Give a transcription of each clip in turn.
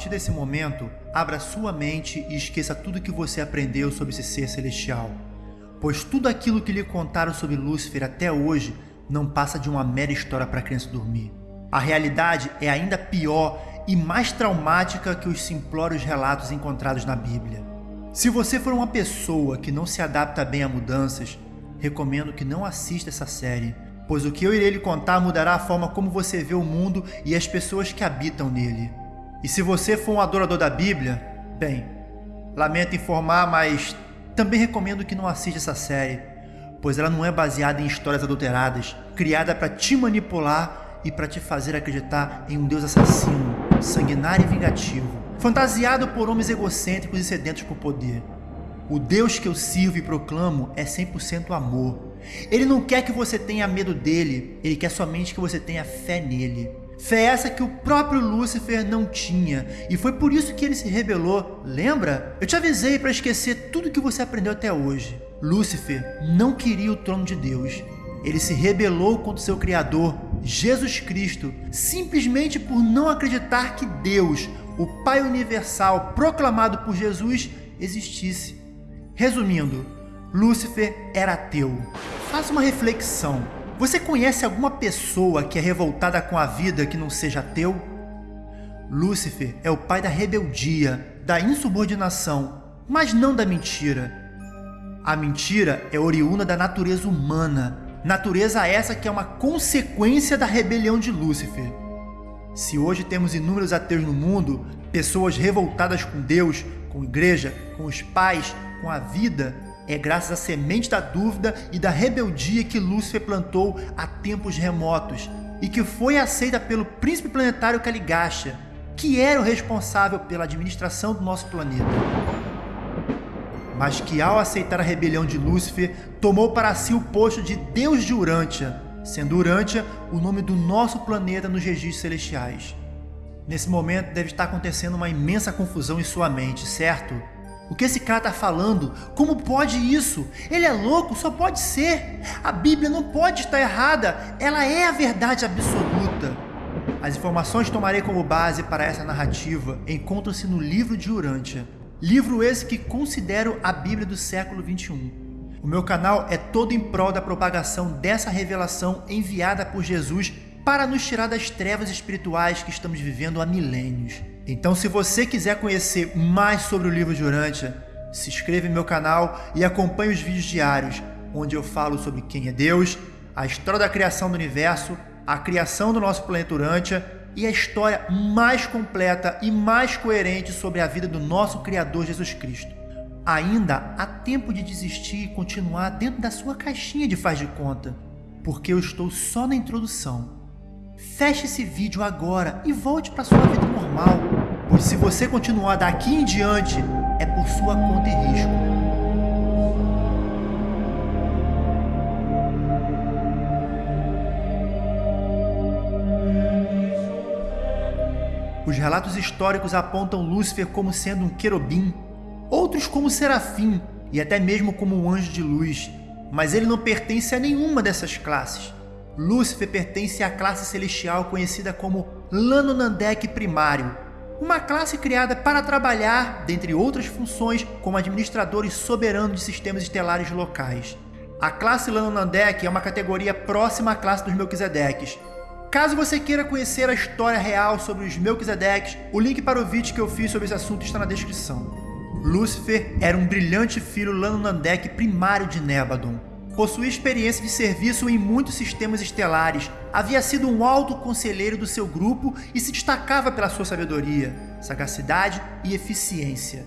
partir desse momento, abra sua mente e esqueça tudo que você aprendeu sobre esse ser celestial. Pois tudo aquilo que lhe contaram sobre Lúcifer até hoje não passa de uma mera história para a criança dormir. A realidade é ainda pior e mais traumática que os simplórios relatos encontrados na Bíblia. Se você for uma pessoa que não se adapta bem a mudanças, recomendo que não assista essa série, pois o que eu irei lhe contar mudará a forma como você vê o mundo e as pessoas que habitam nele. E se você for um adorador da Bíblia, bem, lamento informar, mas também recomendo que não assista essa série, pois ela não é baseada em histórias adulteradas, criada para te manipular e para te fazer acreditar em um Deus assassino, sanguinário e vingativo, fantasiado por homens egocêntricos e sedentos por poder. O Deus que eu sirvo e proclamo é 100% amor. Ele não quer que você tenha medo dele, ele quer somente que você tenha fé nele. Fé essa que o próprio Lúcifer não tinha, e foi por isso que ele se rebelou. Lembra? Eu te avisei para esquecer tudo que você aprendeu até hoje. Lúcifer não queria o trono de Deus. Ele se rebelou contra seu Criador, Jesus Cristo, simplesmente por não acreditar que Deus, o Pai Universal proclamado por Jesus, existisse. Resumindo, Lúcifer era ateu. Faça uma reflexão. Você conhece alguma pessoa que é revoltada com a vida que não seja ateu? Lúcifer é o pai da rebeldia, da insubordinação, mas não da mentira. A mentira é oriunda da natureza humana, natureza essa que é uma consequência da rebelião de Lúcifer. Se hoje temos inúmeros ateus no mundo, pessoas revoltadas com Deus, com a igreja, com os pais, com a vida, é graças à semente da dúvida e da rebeldia que Lúcifer plantou há tempos remotos e que foi aceita pelo príncipe planetário Caligasta, que era o responsável pela administração do nosso planeta. Mas que ao aceitar a rebelião de Lúcifer, tomou para si o posto de Deus de Urântia, sendo Urântia o nome do nosso planeta nos registros celestiais. Nesse momento deve estar acontecendo uma imensa confusão em sua mente, certo? O que esse cara está falando? Como pode isso? Ele é louco? Só pode ser. A Bíblia não pode estar errada. Ela é a verdade absoluta. As informações que tomarei como base para essa narrativa encontram-se no livro de Urântia. Livro esse que considero a Bíblia do século 21. O meu canal é todo em prol da propagação dessa revelação enviada por Jesus para nos tirar das trevas espirituais que estamos vivendo há milênios. Então, se você quiser conhecer mais sobre o livro de Urântia, se inscreva em meu canal e acompanhe os vídeos diários, onde eu falo sobre quem é Deus, a história da criação do universo, a criação do nosso planeta Urântia e a história mais completa e mais coerente sobre a vida do nosso Criador Jesus Cristo. Ainda há tempo de desistir e continuar dentro da sua caixinha de faz de conta, porque eu estou só na introdução. Feche esse vídeo agora e volte para sua vida normal, pois se você continuar daqui em diante, é por sua conta e risco. Os relatos históricos apontam Lúcifer como sendo um querubim, outros como serafim e até mesmo como um anjo de luz, mas ele não pertence a nenhuma dessas classes. Lúcifer pertence à classe celestial conhecida como Lanonandek Primário, uma classe criada para trabalhar, dentre outras funções, como administradores soberanos de sistemas estelares locais. A classe Lanonandek é uma categoria próxima à classe dos Melquisedeques. Caso você queira conhecer a história real sobre os Melquisedeques, o link para o vídeo que eu fiz sobre esse assunto está na descrição. Lúcifer era um brilhante filho Lanonandek primário de Nebadon possuía experiência de serviço em muitos sistemas estelares, havia sido um alto conselheiro do seu grupo e se destacava pela sua sabedoria, sagacidade e eficiência.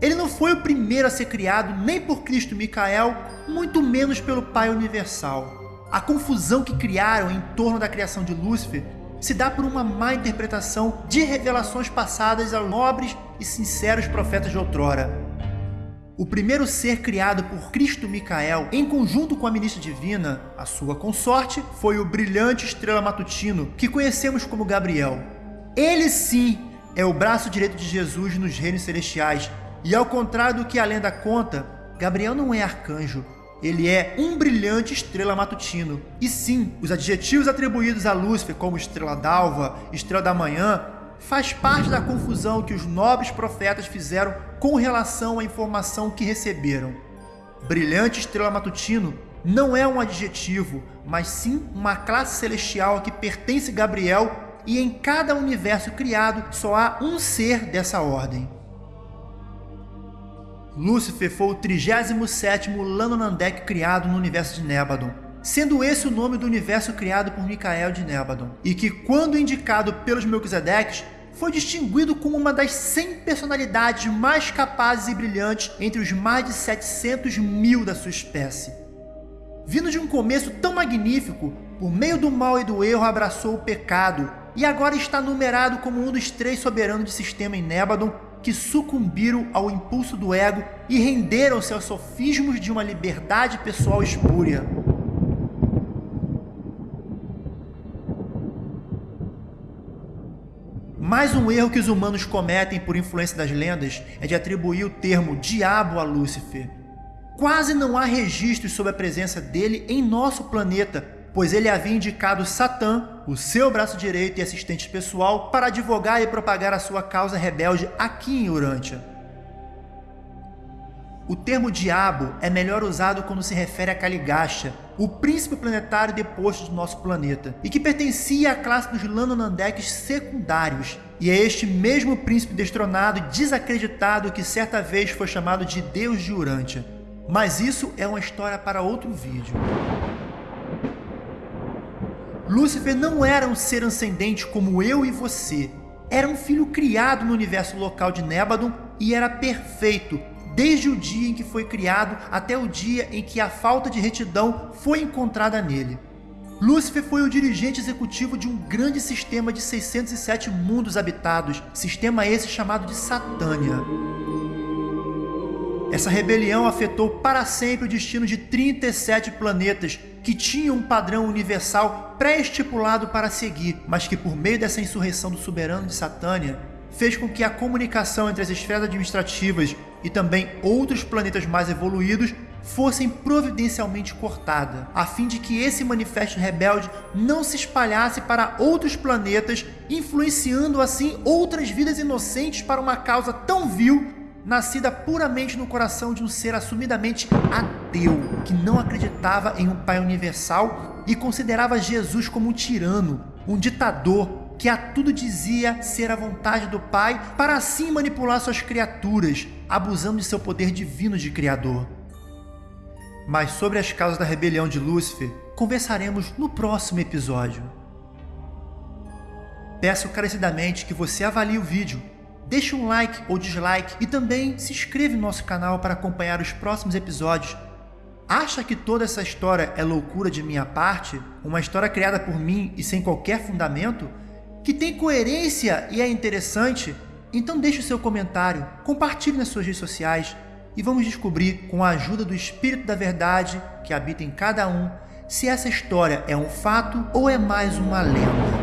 Ele não foi o primeiro a ser criado nem por Cristo Micael, muito menos pelo Pai Universal. A confusão que criaram em torno da criação de Lúcifer se dá por uma má interpretação de revelações passadas aos nobres e sinceros profetas de outrora. O primeiro ser criado por Cristo Micael, em conjunto com a ministra divina, a sua consorte, foi o brilhante estrela matutino, que conhecemos como Gabriel. Ele sim é o braço direito de Jesus nos reinos celestiais, e ao contrário do que a lenda conta, Gabriel não é arcanjo, ele é um brilhante estrela matutino. E sim, os adjetivos atribuídos a Lúcifer como estrela d'alva, estrela da manhã, faz parte da confusão que os nobres profetas fizeram com relação à informação que receberam. Brilhante estrela matutino não é um adjetivo, mas sim uma classe celestial a que pertence Gabriel e em cada universo criado só há um ser dessa ordem. Lúcifer foi o 37º Lanonandek criado no universo de Nebadon, sendo esse o nome do universo criado por Micael de Nebadon, e que, quando indicado pelos Melquisedeques, foi distinguido como uma das 100 personalidades mais capazes e brilhantes entre os mais de 700 mil da sua espécie. Vindo de um começo tão magnífico, por meio do mal e do erro abraçou o pecado, e agora está numerado como um dos três soberanos de sistema em Nebadon que sucumbiram ao impulso do ego e renderam-se aos sofismos de uma liberdade pessoal espúria. Mais um erro que os humanos cometem por influência das lendas é de atribuir o termo diabo a Lúcifer. Quase não há registros sobre a presença dele em nosso planeta, pois ele havia indicado Satã, o seu braço direito e assistente pessoal, para advogar e propagar a sua causa rebelde aqui em Urântia. O termo diabo é melhor usado quando se refere a Caligasta, o príncipe planetário deposto do nosso planeta, e que pertencia à classe dos Lanonandeques secundários. E é este mesmo príncipe destronado e desacreditado que certa vez foi chamado de Deus de Urântia. Mas isso é uma história para outro vídeo. Lúcifer não era um ser ascendente como eu e você. Era um filho criado no universo local de Nebadon e era perfeito, desde o dia em que foi criado até o dia em que a falta de retidão foi encontrada nele. Lúcifer foi o dirigente executivo de um grande sistema de 607 mundos habitados, sistema esse chamado de Satânia. Essa rebelião afetou para sempre o destino de 37 planetas que tinham um padrão universal pré-estipulado para seguir, mas que por meio dessa insurreição do soberano de Satânia, fez com que a comunicação entre as esferas administrativas e também outros planetas mais evoluídos fossem providencialmente cortada, a fim de que esse manifesto rebelde não se espalhasse para outros planetas, influenciando assim outras vidas inocentes para uma causa tão vil nascida puramente no coração de um ser assumidamente ateu, que não acreditava em um Pai universal e considerava Jesus como um tirano, um ditador que a tudo dizia ser a vontade do Pai para assim manipular suas criaturas, abusando de seu poder divino de Criador. Mas sobre as causas da rebelião de Lúcifer, conversaremos no próximo episódio. Peço carecidamente que você avalie o vídeo Deixe um like ou dislike e também se inscreva no nosso canal para acompanhar os próximos episódios. Acha que toda essa história é loucura de minha parte? Uma história criada por mim e sem qualquer fundamento? Que tem coerência e é interessante? Então deixe o seu comentário, compartilhe nas suas redes sociais e vamos descobrir, com a ajuda do Espírito da Verdade que habita em cada um, se essa história é um fato ou é mais uma lenda.